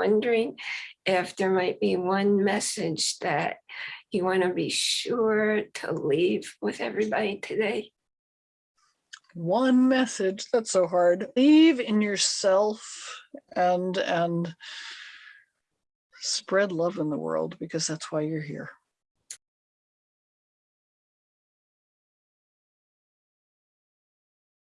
wondering if there might be one message that you want to be sure to leave with everybody today. One message, that's so hard. Leave in yourself and and spread love in the world because that's why you're here.